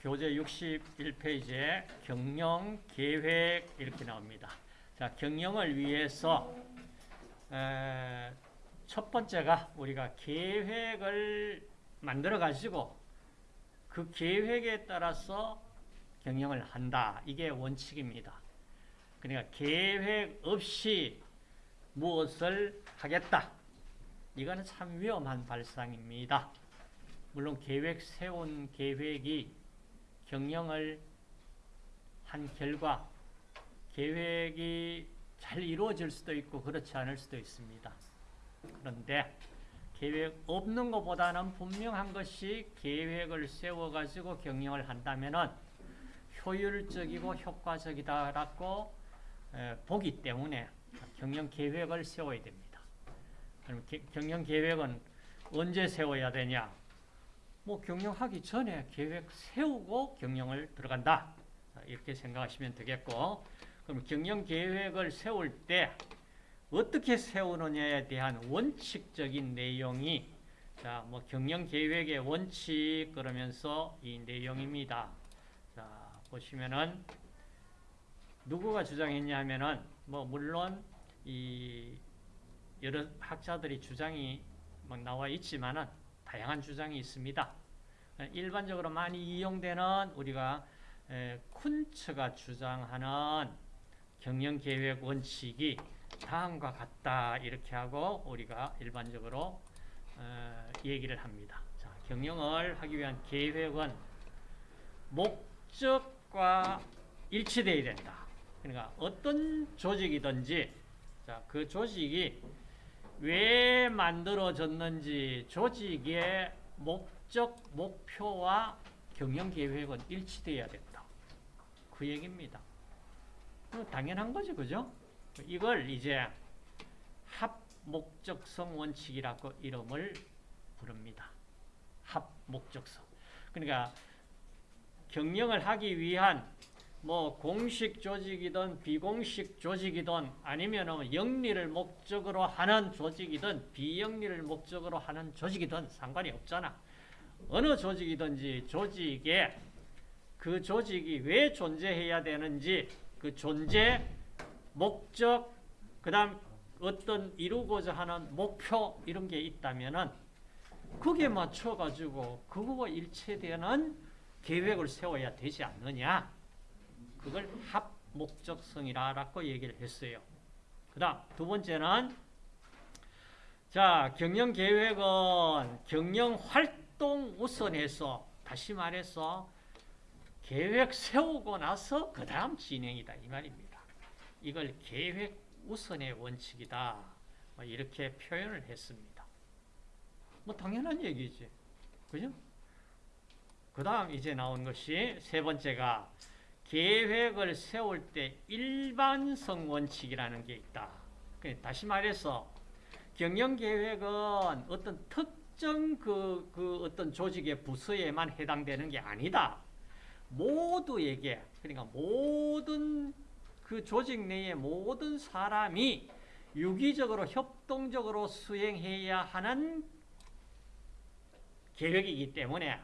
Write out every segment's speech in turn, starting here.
교재 61페이지에 경영 계획 이렇게 나옵니다. 자, 경영을 위해서 에, 첫 번째가 우리가 계획을 만들어 가지고 그 계획에 따라서 경영을 한다. 이게 원칙입니다. 그러니까 계획 없이 무엇을 하겠다. 이거는 참 위험한 발상입니다. 물론 계획 세운 계획이 경영을 한 결과 계획이 잘 이루어질 수도 있고 그렇지 않을 수도 있습니다. 그런데 계획 없는 것보다는 분명한 것이 계획을 세워가지고 경영을 한다면 효율적이고 효과적이다라고 보기 때문에 경영 계획을 세워야 됩니다. 그럼 경영 계획은 언제 세워야 되냐? 뭐 경영하기 전에 계획 세우고 경영을 들어간다. 이렇게 생각하시면 되겠고 그럼 경영 계획을 세울 때 어떻게 세우느냐에 대한 원칙적인 내용이 자, 뭐 경영 계획의 원칙 그러면서 이 내용입니다. 자, 보시면은 누구가 주장했냐면은 뭐 물론 이 여러 학자들이 주장이 막 나와 있지만은 다양한 주장이 있습니다. 일반적으로 많이 이용되는 우리가 쿤츠가 주장하는 경영계획 원칙이 다음과 같다 이렇게 하고 우리가 일반적으로 얘기를 합니다. 자, 경영을 하기 위한 계획은 목적과 일치되어야 된다. 그러니까 어떤 조직이든지 자, 그 조직이 왜 만들어졌는지 조직의 목적, 목표와 경영계획은 일치되어야 된다. 그 얘기입니다. 당연한 거죠, 그죠? 이걸 이제 합목적성 원칙이라고 이름을 부릅니다. 합목적성. 그러니까 경영을 하기 위한 뭐 공식 조직이든 비공식 조직이든 아니면 영리를 목적으로 하는 조직이든 비영리를 목적으로 하는 조직이든 상관이 없잖아. 어느 조직이든지 조직에 그 조직이 왜 존재해야 되는지 그 존재, 목적, 그 다음 어떤 이루고자 하는 목표 이런 게 있다면은 그게 맞춰가지고 그거와 일치되는 계획을 세워야 되지 않느냐. 그걸 합목적성이라고 얘기를 했어요. 그 다음 두 번째는 자 경영계획은 경영활동 우선해서 다시 말해서 계획 세우고 나서 그 다음 진행이다 이 말입니다. 이걸 계획 우선의 원칙이다 뭐 이렇게 표현을 했습니다. 뭐 당연한 얘기지. 그죠? 그 다음 이제 나온 것이 세 번째가 계획을 세울 때 일반성 원칙이라는 게 있다. 다시 말해서 경영계획은 어떤 특정 그, 그 어떤 조직의 부서에만 해당되는 게 아니다. 모두에게, 그러니까 모든 그 조직 내의 모든 사람이 유기적으로 협동적으로 수행해야 하는 계획이기 때문에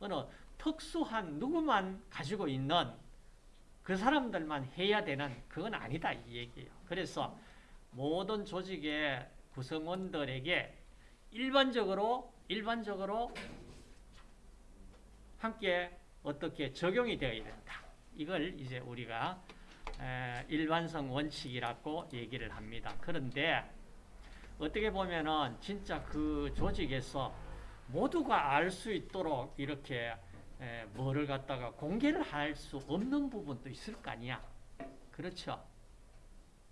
어느 특수한 누구만 가지고 있는 그 사람들만 해야 되는 그건 아니다 이 얘기예요. 그래서 모든 조직의 구성원들에게 일반적으로 일반적으로 함께 어떻게 적용이 되어야 된다. 이걸 이제 우리가 일반성 원칙이라고 얘기를 합니다. 그런데 어떻게 보면은 진짜 그 조직에서 모두가 알 수 있도록 이렇게 뭐를 갖다가 공개를 할 수 없는 부분도 있을 거 아니야. 그렇죠.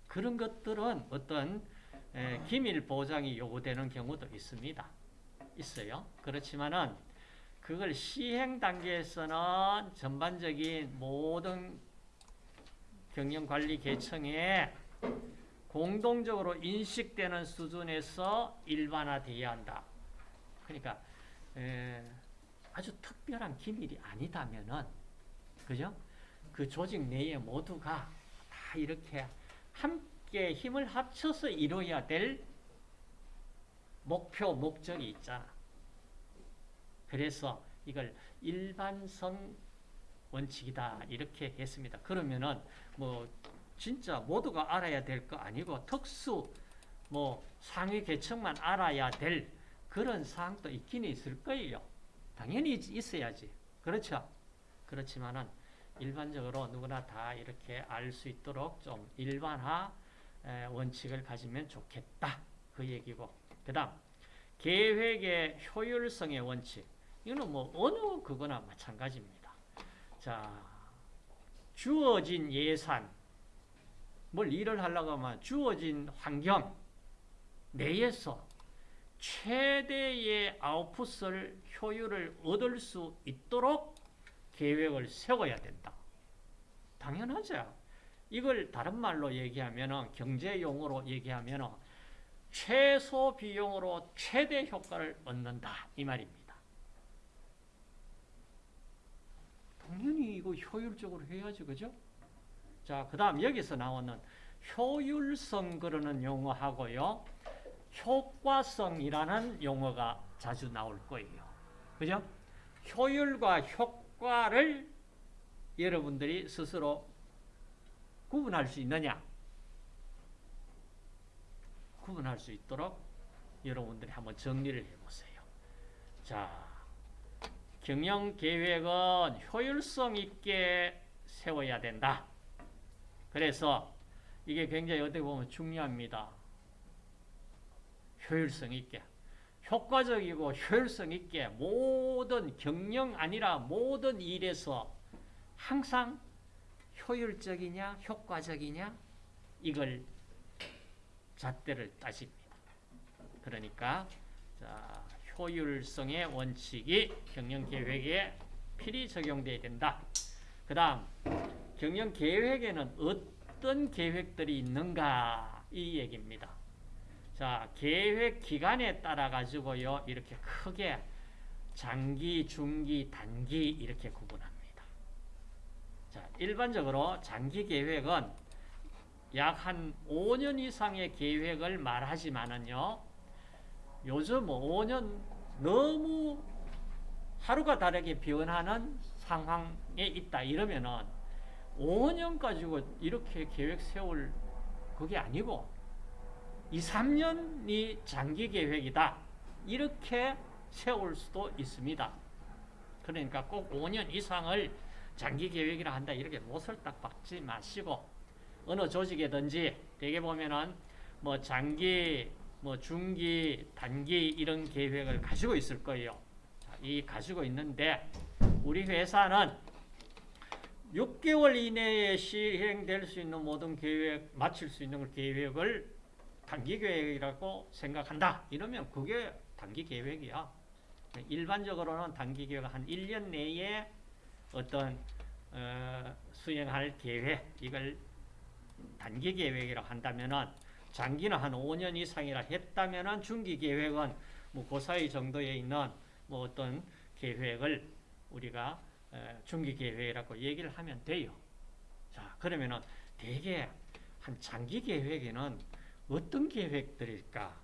그런 것들은 어떤 기밀 보장이 요구되는 경우도 있습니다. 있어요. 그렇지만은 그걸 시행 단계에서는 전반적인 모든 경영관리 계층에 공동적으로 인식되는 수준에서 일반화되어야 한다. 그러니까 에, 아주 특별한 기밀이 아니다면은 그죠? 그 조직 내에 모두가 다 이렇게 함께 힘을 합쳐서 이루어야 될 목표, 목적이 있잖아. 그래서 이걸 일반성 원칙이다 이렇게 했습니다. 그러면은 뭐 진짜 모두가 알아야 될 거 아니고 특수 뭐 상위 계층만 알아야 될 그런 사항도 있긴 있을 거예요. 당연히 있- 있어야지. 그렇죠? 그렇지만은 일반적으로 누구나 다 이렇게 알 수 있도록 좀 일반화 에, 원칙을 가지면 좋겠다. 그 얘기고. 그 다음, 계획의 효율성의 원칙. 이거는 뭐 어느 그거나 마찬가지입니다. 자, 주어진 예산, 뭘 일을 하려고 하면 주어진 환경 내에서 최대의 아웃풋을 효율을 얻을 수 있도록 계획을 세워야 된다. 당연하죠. 이걸 다른 말로 얘기하면 경제 용어로 얘기하면 최소 비용으로 최대 효과를 얻는다 이 말입니다. 당연히 이거 효율적으로 해야지 그죠? 자, 그 다음 여기서 나오는 효율성 그러는 용어하고요. 효과성이라는 용어가 자주 나올 거예요. 그죠? 효율과 효과를 여러분들이 스스로 구분할 수 있느냐? 구분할 수 있도록 여러분들이 한번 정리를 해보세요. 자, 경영 계획은 효율성 있게 세워야 된다. 그래서 이게 굉장히 어떻게 보면 중요합니다. 효율성 있게. 효과적이고 효율성 있게 모든 경영 아니라 모든 일에서 항상 효율적이냐 효과적이냐 이걸 잣대를 따집니다. 그러니까 자, 효율성의 원칙이 경영 계획에 필히 적용돼야 된다. 그 다음 경영 계획에는 어떤 계획들이 있는가 이 얘기입니다. 자, 계획 기간에 따라 가지고요. 이렇게 크게 장기, 중기, 단기 이렇게 구분합니다. 자, 일반적으로 장기 계획은 약 한 5년 이상의 계획을 말하지만은요. 요즘 5년 너무 하루가 다르게 변하는 상황에 있다 이러면은 5년 가지고 이렇게 계획 세울 그게 아니고 2, 3년이 장기 계획이다. 이렇게 세울 수도 있습니다. 그러니까 꼭 5년 이상을 장기 계획이라 한다. 이렇게 못을 딱 박지 마시고 어느 조직이든지 대개 보면은 뭐 장기, 뭐 중기, 단기 이런 계획을 가지고 있을 거예요. 자, 이 가지고 있는데 우리 회사는 6개월 이내에 시행될 수 있는 모든 계획, 마칠 수 있는 계획을 단기 계획이라고 생각한다. 이러면 그게 단기 계획이야. 일반적으로는 단기 계획 한 1년 내에 어떤 어, 수행할 계획 이걸 단기 계획이라고 한다면은 장기는 한 5년 이상이라 했다면은 중기 계획은 뭐 그 사이 정도에 있는 뭐 어떤 계획을 우리가 에, 중기 계획이라고 얘기를 하면 돼요. 자, 그러면은 대개 한 장기 계획에는 어떤 계획들일까?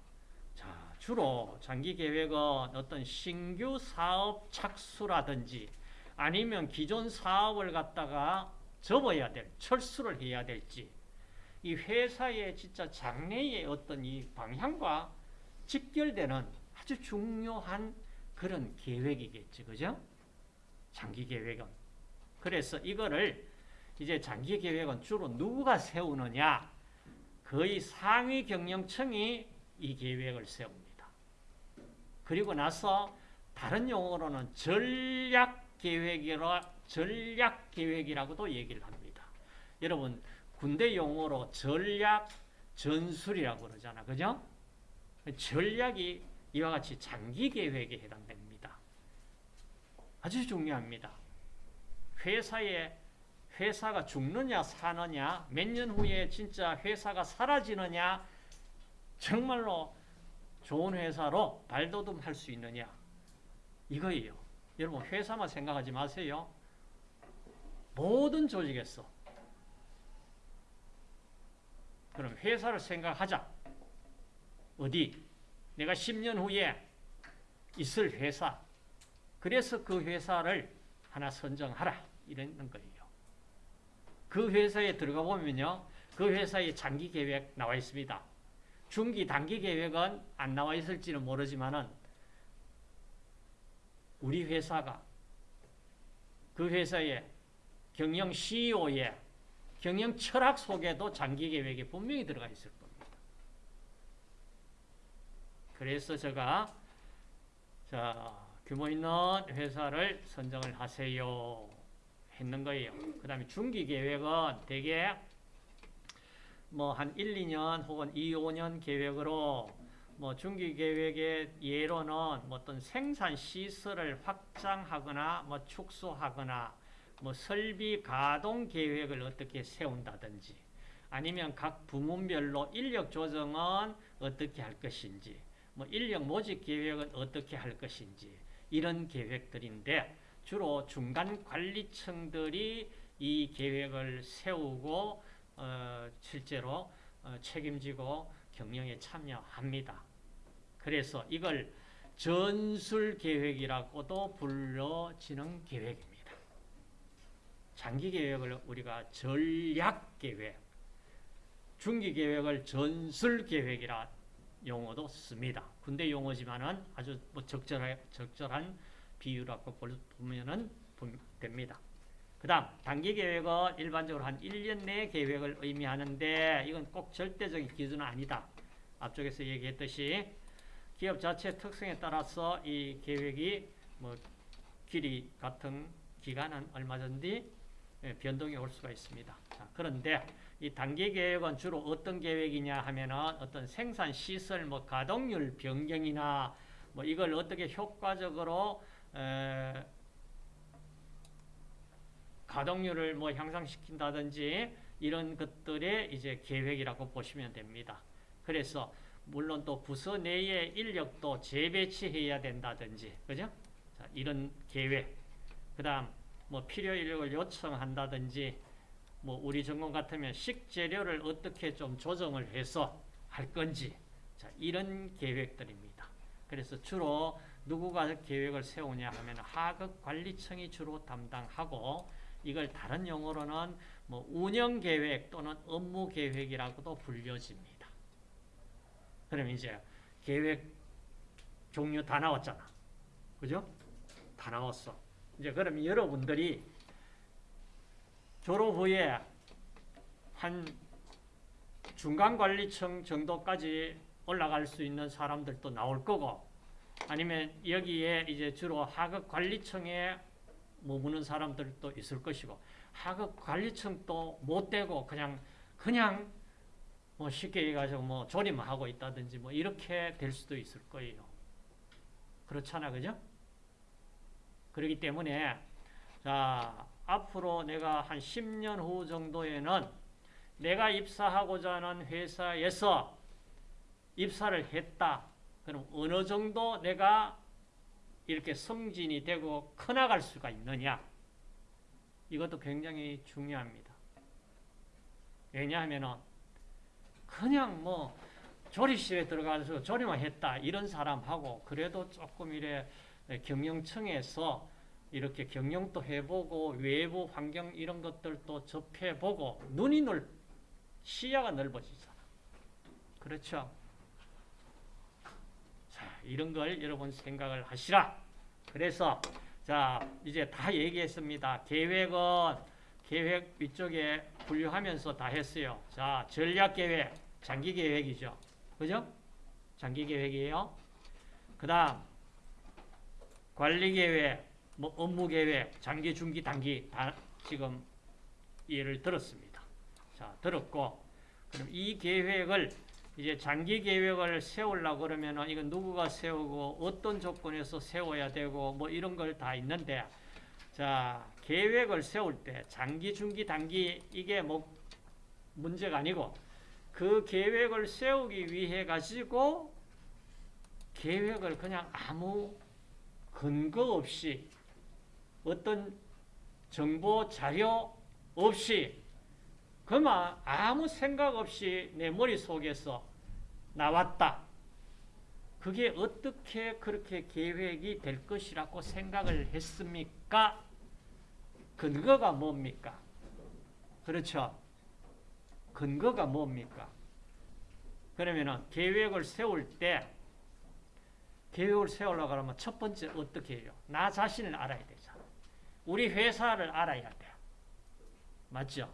자, 주로 장기 계획은 어떤 신규 사업 착수라든지 아니면 기존 사업을 갖다가 접어야 될, 철수를 해야 될지 이 회사의 진짜 장래의 어떤 이 방향과 직결되는 아주 중요한 그런 계획이겠지, 그죠? 장기 계획은. 그래서 이거를 이제 장기 계획은 주로 누가 세우느냐? 거의 상위 경영층이 이 계획을 세웁니다. 그리고 나서 다른 용어로는 전략 계획이라 전략 계획이라고도 얘기를 합니다. 여러분 군대 용어로 전략 전술이라고 그러잖아. 그죠? 전략이 이와 같이 장기 계획에 해당됩니다. 아주 중요합니다. 회사에 회사가 죽느냐 사느냐 몇 년 후에 진짜 회사가 사라지느냐 정말로 좋은 회사로 발돋움할 수 있느냐 이거예요. 여러분 회사만 생각하지 마세요. 모든 조직에서 그럼 회사를 생각하자. 어디? 내가 10년 후에 있을 회사. 그래서 그 회사를 하나 선정하라. 이런 거예요. 그 회사에 들어가 보면요. 그 회사의 장기 계획 나와 있습니다. 중기, 단기 계획은 안 나와 있을지는 모르지만은 우리 회사가 그 회사의 경영 CEO의 경영 철학 속에도 장기 계획이 분명히 들어가 있을 겁니다. 그래서 제가 자, 규모 있는 회사를 선정을 하세요. 했는 거예요. 그 다음에 중기 계획은 대개 뭐 한 1, 2년 혹은 2, 5년 계획으로 뭐 중기 계획의 예로는 뭐 어떤 생산 시설을 확장하거나 뭐 축소하거나 뭐 설비 가동 계획을 어떻게 세운다든지 아니면 각 부문별로 인력 조정은 어떻게 할 것인지 뭐 인력 모집 계획은 어떻게 할 것인지 이런 계획들인데 주로 중간 관리층들이 이 계획을 세우고 어, 실제로 어, 책임지고 경영에 참여합니다. 그래서 이걸 전술 계획이라고도 불러지는 계획입니다. 장기 계획을 우리가 전략 계획, 중기 계획을 전술 계획이라 용어도 씁니다. 군대 용어지만은 아주 뭐 적절한 적절한 비유라고 보면은 됩니다. 그 다음 단기 계획은 일반적으로 한 1년 내 계획을 의미하는데 이건 꼭 절대적인 기준은 아니다. 앞쪽에서 얘기했듯이 기업 자체 특성에 따라서 이 계획이 뭐 길이 같은 기간은 얼마든지 예, 변동이 올 수가 있습니다. 자, 그런데 이 단기 계획은 주로 어떤 계획이냐 하면은 어떤 생산 시설 뭐 가동률 변경이나 뭐 이걸 어떻게 효과적으로 에, 가동률을 뭐 향상시킨다든지 이런 것들의 이제 계획이라고 보시면 됩니다. 그래서 물론 또 부서 내에 인력도 재배치해야 된다든지 그죠? 자, 이런 계획. 그다음 뭐 필요 인력을 요청한다든지 뭐 우리 전공 같으면 식재료를 어떻게 좀 조정을 해서 할 건지 자, 이런 계획들입니다. 그래서 주로 누구가 계획을 세우냐 하면 하급 관리청이 주로 담당하고 이걸 다른 용어로는 뭐 운영 계획 또는 업무 계획이라고도 불려집니다. 그럼 이제 계획 종류 다 나왔잖아. 그죠? 다 나왔어. 이제 그럼 여러분들이 졸업 후에 한 중간관리층 정도까지 올라갈 수 있는 사람들도 나올 거고 아니면 여기에 이제 주로 하급 관리층에 머무는 사람들도 있을 것이고 하급 관리층도 못 되고 그냥 그냥 뭐 쉽게 얘기해서 뭐 조립하고 있다든지 뭐 이렇게 될 수도 있을 거예요. 그렇잖아, 그죠? 그렇기 때문에 자 앞으로 내가 한 10년 후 정도에는 내가 입사하고자 하는 회사에서 입사를 했다. 그럼 어느 정도 내가 이렇게 성진이 되고 커나갈 수가 있느냐? 이것도 굉장히 중요합니다. 왜냐하면 그냥 뭐 조리실에 들어가서 조리만 했다 이런 사람하고 그래도 조금 이래 경영청에서 이렇게 경영도 해보고 외부 환경 이런 것들도 접해보고 눈이 넓 시야가 넓어지잖아. 그렇죠? 자, 이런 걸 여러분 생각을 하시라. 그래서 자, 이제 다 얘기했습니다. 계획은 계획 위쪽에 분류하면서 다 했어요. 자, 전략 계획, 장기 계획이죠. 그죠? 장기 계획이에요. 그 다음 관리 계획, 뭐 업무 계획, 장기, 중기, 단기 다 지금 예를 들었습니다. 자, 들었고 그럼 이 계획을 이제 장기 계획을 세우려고 그러면은 이건 누구가 세우고 어떤 조건에서 세워야 되고 뭐 이런 걸 다 있는데 자, 계획을 세울 때 장기, 중기, 단기 이게 뭐 문제가 아니고 그 계획을 세우기 위해 가지고 계획을 그냥 아무 근거 없이 어떤 정보 자료 없이 그만 아무 생각 없이 내 머릿속에서 나왔다. 그게 어떻게 그렇게 계획이 될 것이라고 생각을 했습니까? 근거가 뭡니까? 그렇죠. 근거가 뭡니까? 그러면은 계획을 세울 때 계획을 세우려고 하면 첫 번째 어떻게 해요? 나 자신을 알아야 되잖아. 우리 회사를 알아야 돼. 맞죠?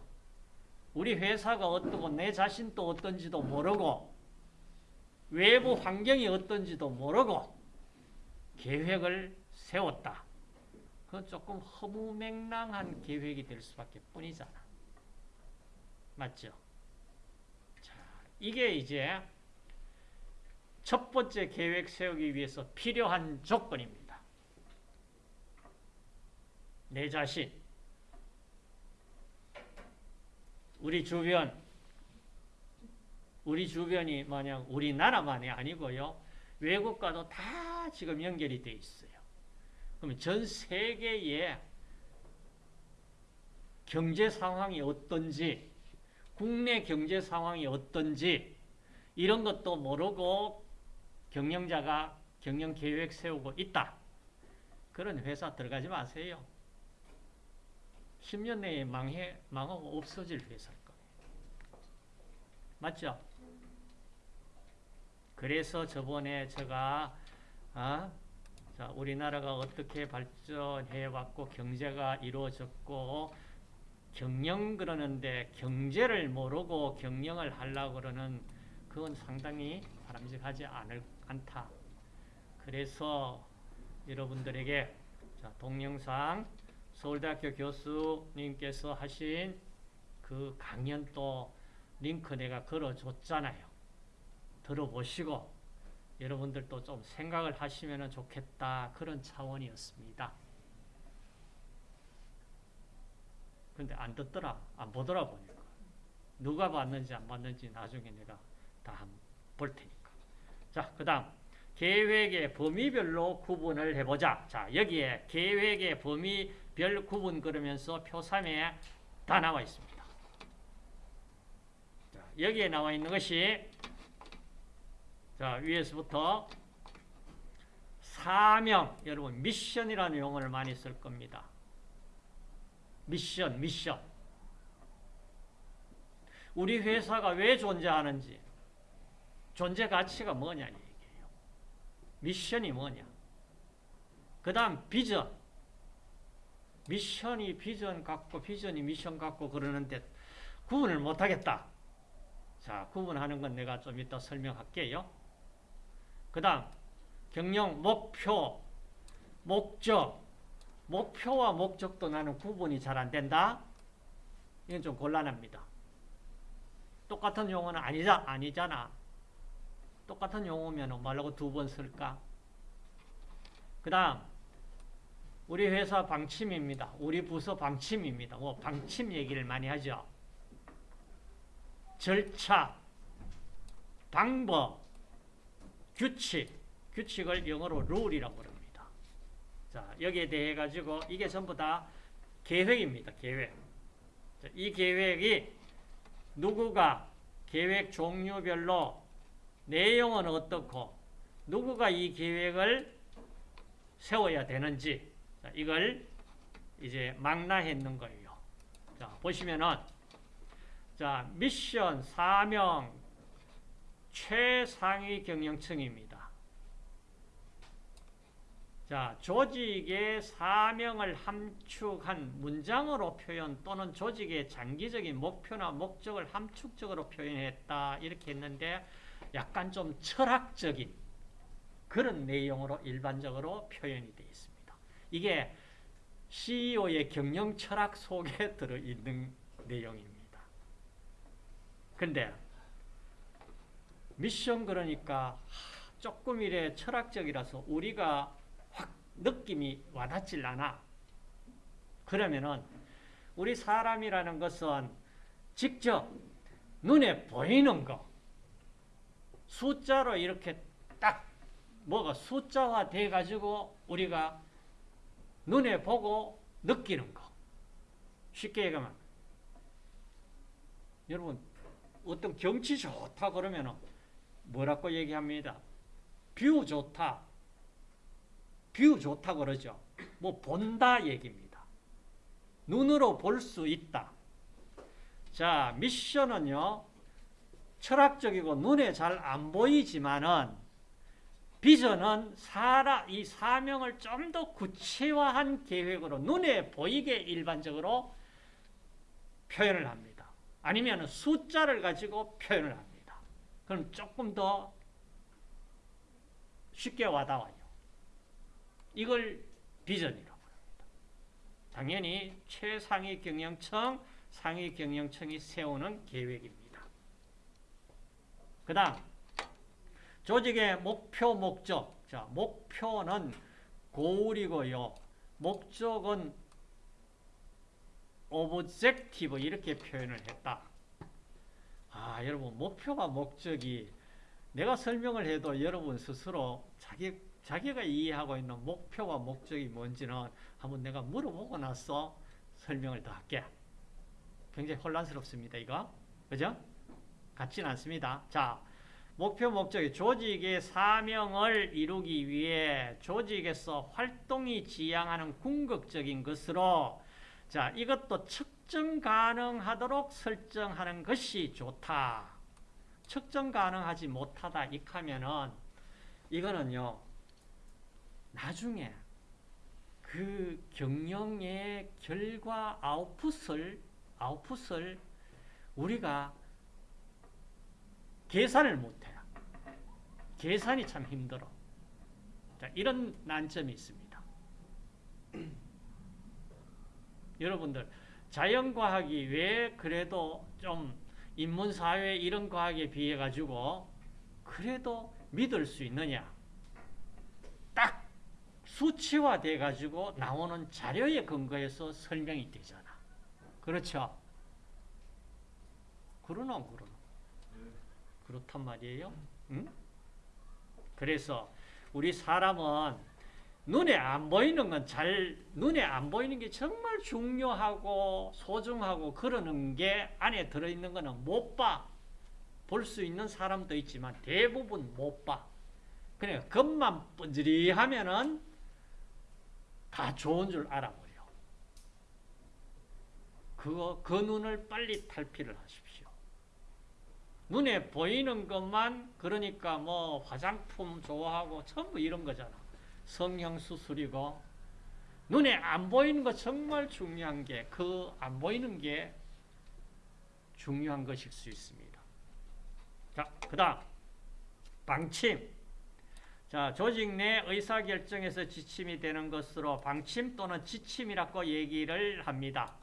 우리 회사가 어떻고 내 자신도 어떤지도 모르고 외부 환경이 어떤지도 모르고 계획을 세웠다. 그건 조금 허무맹랑한 계획이 될 수밖에 뿐이잖아. 맞죠? 자, 이게 이제 첫 번째 계획 세우기 위해서 필요한 조건입니다. 내 자신, 우리 주변, 우리 주변이 만약 우리나라만이 아니고요. 외국과도 다 지금 연결이 돼 있어요. 그러면 전 세계의 경제 상황이 어떤지, 국내 경제 상황이 어떤지, 이런 것도 모르고 경영자가 경영 계획 세우고 있다. 그런 회사 들어가지 마세요. 10년 내에 망해, 망하고 없어질 회사일 거예요. 맞죠? 그래서 저번에 제가, 아, 자, 우리나라가 어떻게 발전해 왔고, 경제가 이루어졌고, 경영 그러는데 경제를 모르고 경영을 하려고 그러는 그건 상당히 바람직하지 않을, 않다. 그래서 여러분들에게 자, 동영상 서울대학교 교수님께서 하신 그 강연 또 링크 내가 걸어줬잖아요. 들어보시고 여러분들도 좀 생각을 하시면 좋겠다. 그런 차원이었습니다. 근데 안 듣더라. 안 보더라 보니까. 누가 봤는지 안 봤는지 나중에 내가 다 볼 테니까. 자, 그 다음. 계획의 범위별로 구분을 해보자. 자, 여기에 계획의 범위별 구분 그러면서 표 3에 다 나와 있습니다. 자, 여기에 나와 있는 것이 자, 위에서부터 사명, 여러분 미션이라는 용어를 많이 쓸 겁니다. 미션, 미션. 우리 회사가 왜 존재하는지, 존재 가치가 뭐냐 얘기예요. 미션이 뭐냐. 그 다음 비전. 미션이 비전 갖고 비전이 미션 갖고 그러는데 구분을 못하겠다. 자, 구분하는 건 내가 좀 이따 설명할게요. 그 다음 경영 목표, 목적. 목표와 목적도 나는 구분이 잘 안 된다. 이건 좀 곤란합니다. 똑같은 용어는 아니자, 아니잖아. 똑같은 용어면 말라고 두 번 쓸까? 그 다음, 우리 회사 방침입니다. 우리 부서 방침입니다. 뭐, 방침 얘기를 많이 하죠. 절차, 방법, 규칙, 규칙을 영어로 룰이라고 그럽니다. 자, 여기에 대해 가지고 이게 전부 다 계획입니다. 계획. 자, 이 계획이 누구가 계획 종류별로 내용은 어떻고 누구가 이 계획을 세워야 되는지 자, 이걸 이제 망라했는 거예요. 자, 보시면은 자, 미션, 사명, 최상위 경영층입니다. 자, 조직의 사명을 함축한 문장으로 표현 또는 조직의 장기적인 목표나 목적을 함축적으로 표현했다. 이렇게 했는데 약간 좀 철학적인 그런 내용으로 일반적으로 표현이 되어 있습니다. 이게 CEO의 경영 철학 속에 들어있는 내용입니다. 근데 미션 그러니까 조금 이래 철학적이라서 우리가 확 느낌이 와닿질 않아. 그러면은 우리 사람이라는 것은 직접 눈에 보이는 거 숫자로 이렇게 딱 뭐가 숫자화 돼 가지고 우리가 눈에 보고 느끼는 거. 쉽게 얘기하면 여러분 어떤 경치 좋다 그러면은 뭐라고 얘기합니다. view 좋다. view 좋다 그러죠. 뭐 본다 얘기입니다. 눈으로 볼 수 있다. 자, 미션은요. 철학적이고 눈에 잘 안 보이지만은 비전은 사라 이 사명을 좀 더 구체화한 계획으로 눈에 보이게 일반적으로 표현을 합니다. 아니면 숫자를 가지고 표현을 합니다. 그럼 조금 더 쉽게 와닿아요. 이걸 비전이라고 합니다. 당연히 최상위 경영청, 상위 경영청이 세우는 계획입니다. 그 다음 조직의 목표, 목적. 자, 목표는 고울이고요. 목적은 objective 이렇게 표현을 했다. 아, 여러분 목표가 목적이 내가 설명을 해도 여러분 스스로 자기 자기가 이해하고 있는 목표와 목적이 뭔지는 한번 내가 물어보고 나서 설명을 더 할게. 굉장히 혼란스럽습니다, 이거. 그죠? 같지는 않습니다. 자, 목표 목적이 조직의 사명을 이루기 위해 조직에서 활동이 지향하는 궁극적인 것으로 자, 이것도 측정 가능하도록 설정하는 것이 좋다. 측정 가능하지 못하다 익하면은 이거는요. 나중에 그 경영의 결과 아웃풋을 아웃풋을 우리가 계산을 못해요. 계산이 참 힘들어. 자, 이런 난점이 있습니다. 여러분들 자연과학이 왜 그래도 좀 인문사회 이런 과학에 비해 가지고 그래도 믿을 수 있느냐? 딱 수치화돼 가지고 나오는 자료에 근거해서 설명이 되잖아. 그렇죠? 그러나 그러나 그렇단 말이에요. 응? 그래서 우리 사람은 눈에 안 보이는 건 잘 눈에 안 보이는 게 정말 중요하고 소중하고 그러는 게 안에 들어 있는 거는 못 봐. 볼 수 있는 사람도 있지만 대부분 못 봐. 그냥 겉만 번지리 하면은 다 좋은 줄 알아버려. 그거 그 눈을 빨리 탈피를 하십시오. 눈에 보이는 것만 그러니까 뭐 화장품 좋아하고 전부 이런 거잖아. 성형수술이고 눈에 안 보이는 거 정말 중요한 게 그 안 보이는 게 중요한 것일 수 있습니다. 자, 그 다음 방침 자, 조직 내 의사결정에서 지침이 되는 것으로 방침 또는 지침이라고 얘기를 합니다.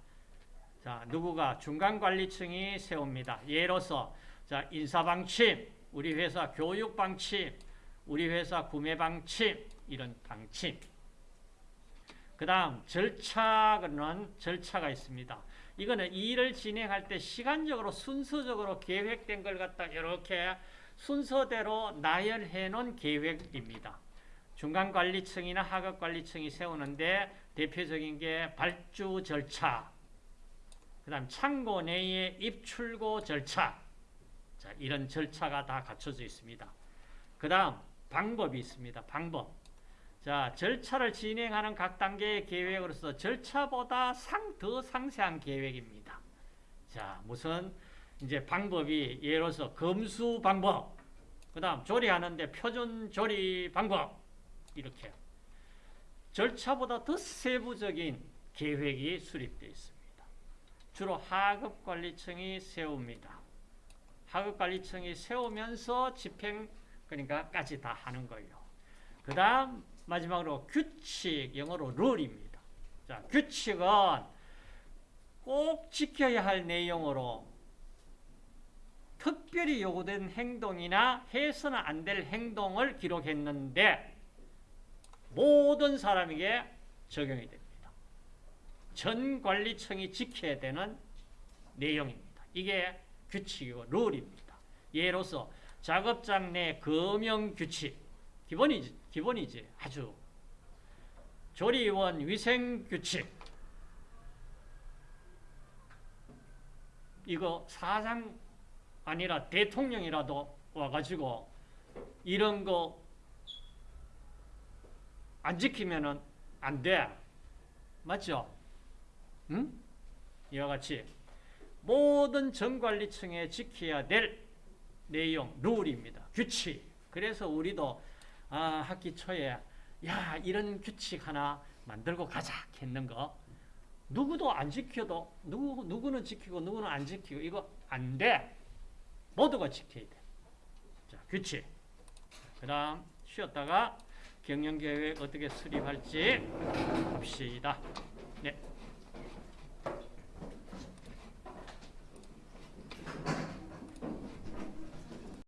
자, 누구가 중간관리층이 세웁니다. 예로서 자, 인사방침, 우리 회사 교육방침, 우리 회사 구매방침, 이런 방침. 그 다음 절차는 절차가 있습니다. 이거는 일을 진행할 때 시간적으로 순서적으로 계획된 걸 갖다 이렇게 순서대로 나열해 놓은 계획입니다. 중간관리층이나 하급관리층이 세우는데 대표적인 게 발주 절차, 그 다음 창고 내의 입출고 절차, 자, 이런 절차가 다 갖춰져 있습니다. 그 다음 방법이 있습니다. 방법. 자, 절차를 진행하는 각 단계의 계획으로서 절차보다 상, 더 상세한 계획입니다. 자, 무슨 이제 방법이 예로서 검수 방법, 그 다음 조리하는데 표준 조리 방법, 이렇게. 절차보다 더 세부적인 계획이 수립되어 있습니다. 주로 하급관리청이 세웁니다. 하급관리청이 세우면서 집행, 그러니까 까지 다 하는 거예요. 그 다음 마지막으로 규칙, 영어로 룰입니다. 자, 규칙은 꼭 지켜야 할 내용으로 특별히 요구된 행동이나 해서는 안 될 행동을 기록했는데 모든 사람에게 적용이 됩니다. 전 관리청이 지켜야 되는 내용입니다. 이게 규칙이고 룰입니다. 예로서 작업장 내 금형 규칙, 기본이지, 기본이지, 아주. 조리원 위생 규칙. 이거 사장 아니라 대통령이라도 와가지고 이런 거 안 지키면은 안 돼. 맞죠? 응? 이와 같이 모든 정관리층에 지켜야 될 내용, 룰입니다. 규칙. 그래서 우리도 아, 학기 초에 야 이런 규칙 하나 만들고 가자 했는 거 누구도 안 지켜도 누구 누구는 지키고 누구는 안 지키고 이거 안 돼. 모두가 지켜야 돼. 자 규칙. 그 다음 쉬었다가 경영 계획 어떻게 수립할지 봅시다.